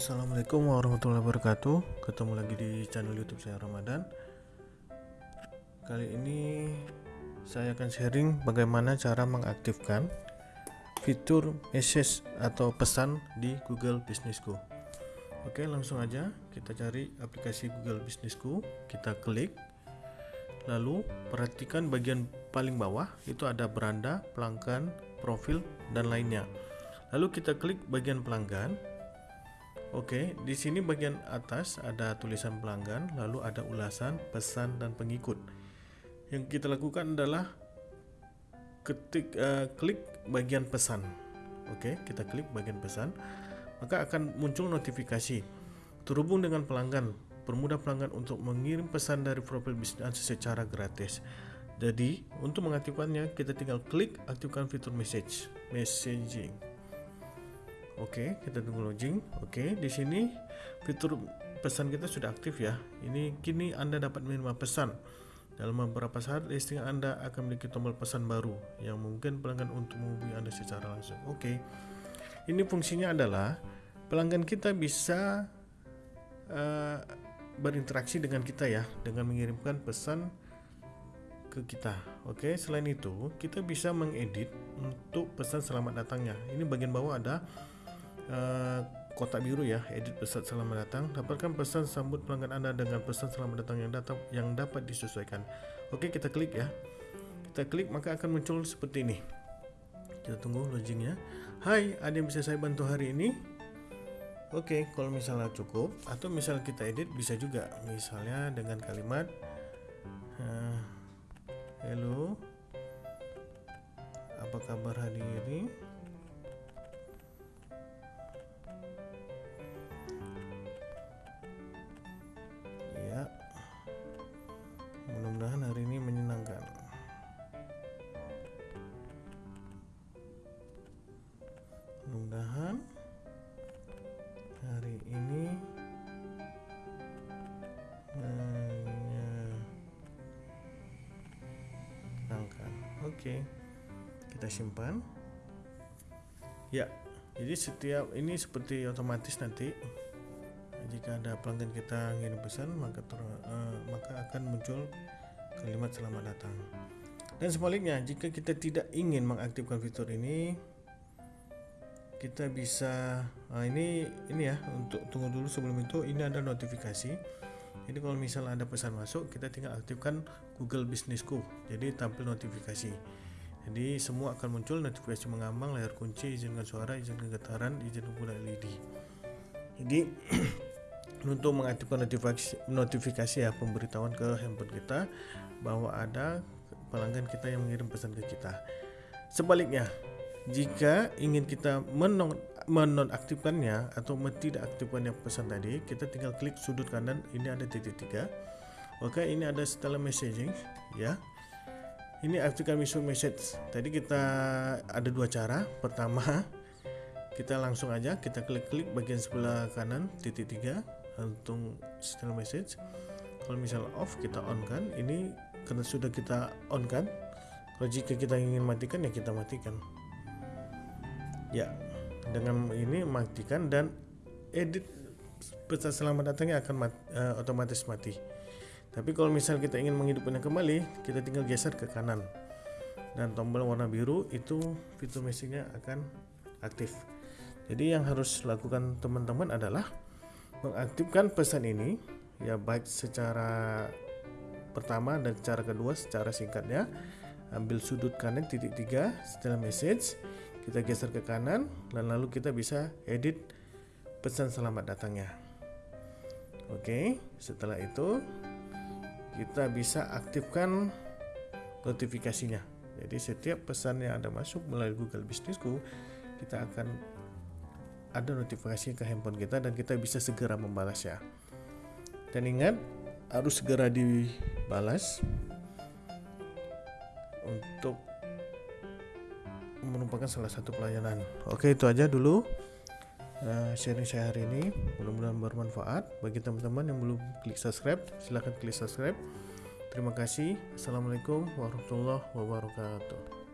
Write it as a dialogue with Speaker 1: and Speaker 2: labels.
Speaker 1: Assalamualaikum warahmatullahi wabarakatuh. Ketemu lagi di channel youtube saya Ramadan. Kali ini saya akan sharing bagaimana cara mengaktifkan fitur message atau pesan di Google Business Go Oke langsung aja kita cari aplikasi Google Business Go Kita klik. Lalu perhatikan bagian paling bawah itu ada beranda, pelanggan, profil, dan lainnya. Lalu kita klik bagian pelanggan Oke, di sini bagian atas ada tulisan pelanggan, lalu ada ulasan, pesan, dan pengikut. Yang kita lakukan adalah ketik uh, klik bagian pesan. Oke, kita klik bagian pesan, maka akan muncul notifikasi terhubung dengan pelanggan. Permudah pelanggan untuk mengirim pesan dari profil bisnis secara gratis. Jadi, untuk mengaktifkannya, kita tinggal klik aktifkan fitur message, messaging. Oke, kita tunggu login. Oke, di sini fitur pesan kita sudah aktif ya. Ini kini Anda dapat menerima pesan. Dalam beberapa saat listing Anda akan memiliki tombol pesan baru yang mungkin pelanggan untuk menghubungi Anda secara langsung. Oke. Ini fungsinya adalah pelanggan kita bisa uh, berinteraksi dengan kita ya dengan mengirimkan pesan ke kita. Oke, selain itu kita bisa mengedit untuk pesan selamat datangnya. Ini bagian bawah ada uh, kotak biru ya edit pesan selamat datang. Dapatkan pesan sambut pelanggan anda dengan pesan selamat datang yang datang yang dapat disesuaikan. Oke kita klik ya. Kita klik maka akan muncul seperti ini. Kita tunggu loadingnya Hai ada yang bisa saya bantu hari ini? Oke kalau misalnya cukup atau misal kita edit bisa juga. Misalnya dengan kalimat uh, Hello oke kita simpan. Ya jadi setiap ini seperti otomatis nanti jika ada pelanggan kita ngirim pesan maka ter, uh, maka akan muncul kalimat selamat datang. Dan sebaliknya jika kita tidak ingin mengaktifkan fitur ini kita bisa uh, ini ini ya untuk tunggu dulu sebelum itu ini ada notifikasi jadi kalau misalnya ada pesan masuk kita tinggal aktifkan Google Business Co jadi tampil notifikasi. Jadi semua akan muncul notifikasi mengambang layar kunci izinkan suara izinkan getaran izin penggunaan LED jadi untuk mengaktifkan notifikasi, notifikasi ya pemberitahuan ke handphone kita bahwa ada pelanggan kita yang mengirim pesan ke kita. Sebaliknya, jika ingin kita menon menonaktifkannya atau tidak aktifkannya pesan tadi, kita tinggal klik sudut kanan ini ada titik tiga. Oke, ini ada setelah messaging ya. Ini aktifkan message message. Tadi kita ada dua cara. Pertama, kita langsung aja kita klik-klik bagian sebelah kanan titik tiga untuk signal message kalau misal off kita on kan ini karena sudah kita on kan kalau jika kita ingin matikan ya kita matikan ya dengan ini matikan dan edit pesan selamat datangnya akan mat, uh, otomatis mati. Tapi kalau misal kita ingin menghidupkannya kembali kita tinggal geser ke kanan. Dan tombol warna biru itu fitur message-nya akan aktif. Jadi yang harus lakukan teman-teman adalah mengaktifkan pesan ini ya baik secara pertama dan cara kedua secara singkatnya. Ambil sudut kanan titik tiga setelah message kita geser ke kanan dan lalu kita bisa edit pesan selamat datangnya oke setelah itu kita bisa aktifkan notifikasinya jadi setiap pesan yang ada masuk melalui Google Businessku kita akan ada notifikasi ke handphone kita dan kita bisa segera membalasnya. Dan ingat harus segera dibalas untuk merupakan salah satu pelayanan. Oke, itu aja dulu uh, sharing saya hari ini. Mudah-mudahan bermanfaat bagi teman-teman yang belum klik subscribe. Silahkan klik subscribe. Terima kasih. Assalamualaikum warahmatullahi wabarakatuh.